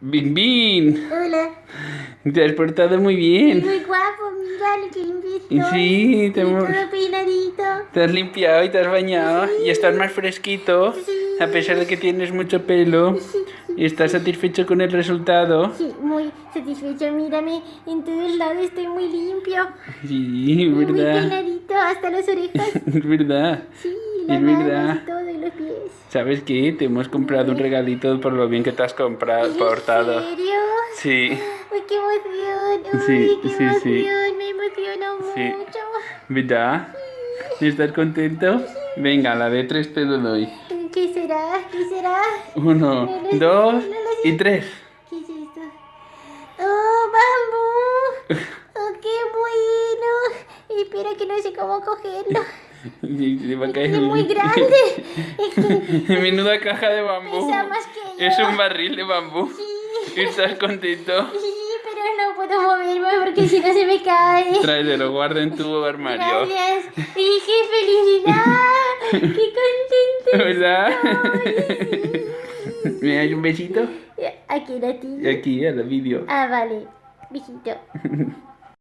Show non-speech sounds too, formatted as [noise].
Bin Bin, Hola. te has portado muy bien. Muy guapo, mira lo que limpio. Sí, te hemos- todo peinadito. Te has limpiado y te has bañado y estás más fresquito, Sí. a pesar de que tienes mucho pelo. Y estás satisfecho con el resultado. Sí, muy satisfecho. Mírame, en todos lados estoy muy limpio. Sí, es Muy verdad. peinadito, hasta las orejas. Es [laughs] verdad. Sí, verdad. y todo, y los pies. ¿Sabes qué? Te hemos comprado un regalito por lo bien que te has comprado, portado. ¿En serio? Sí, Uy, qué emoción. Sí, Uy, qué sí, emoción. sí. Me emociono Sí. mucho. ¿verdad? ¿Estás contento? Venga, la de tres te lo doy. ¿Qué será? ¿Qué será? Uno, No dos no y tres. ¿Qué es esto? ¡Oh, bambú! [laughs] ¡Oh, qué bueno! Espera que no sé cómo cogerlo. [laughs] Se va a caer. Es muy grande. [laughs] [laughs] Menuda caja de bambú. Pesa más que yo. Es un barril de bambú. Sí, [laughs] ¿Estás contento? sí, pero no puedo moverme porque si no se me cae. Tráetelo, guarda en tu armario. Gracias. ¡Y qué felicidad! ¡Qué contento! ¿Verdad? estoy! ¿Me das un besito? Aquí la ti. Aquí, a la vídeo. Ah, vale. Viejito.